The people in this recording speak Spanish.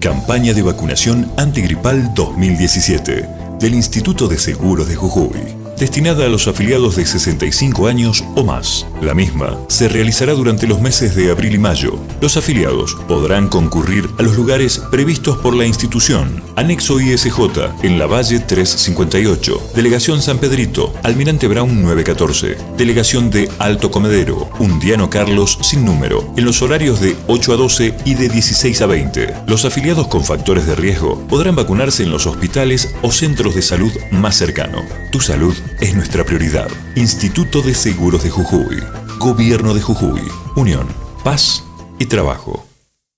Campaña de vacunación antigripal 2017 del Instituto de Seguros de Jujuy destinada a los afiliados de 65 años o más. La misma se realizará durante los meses de abril y mayo. Los afiliados podrán concurrir a los lugares previstos por la institución. Anexo ISJ en la Valle 358, Delegación San Pedrito, Almirante Brown 914, Delegación de Alto Comedero, Undiano Carlos sin número, en los horarios de 8 a 12 y de 16 a 20. Los afiliados con factores de riesgo podrán vacunarse en los hospitales o centros de salud más cercano. Tu salud es nuestra prioridad. Instituto de Seguros de Jujuy. Gobierno de Jujuy. Unión, paz y trabajo.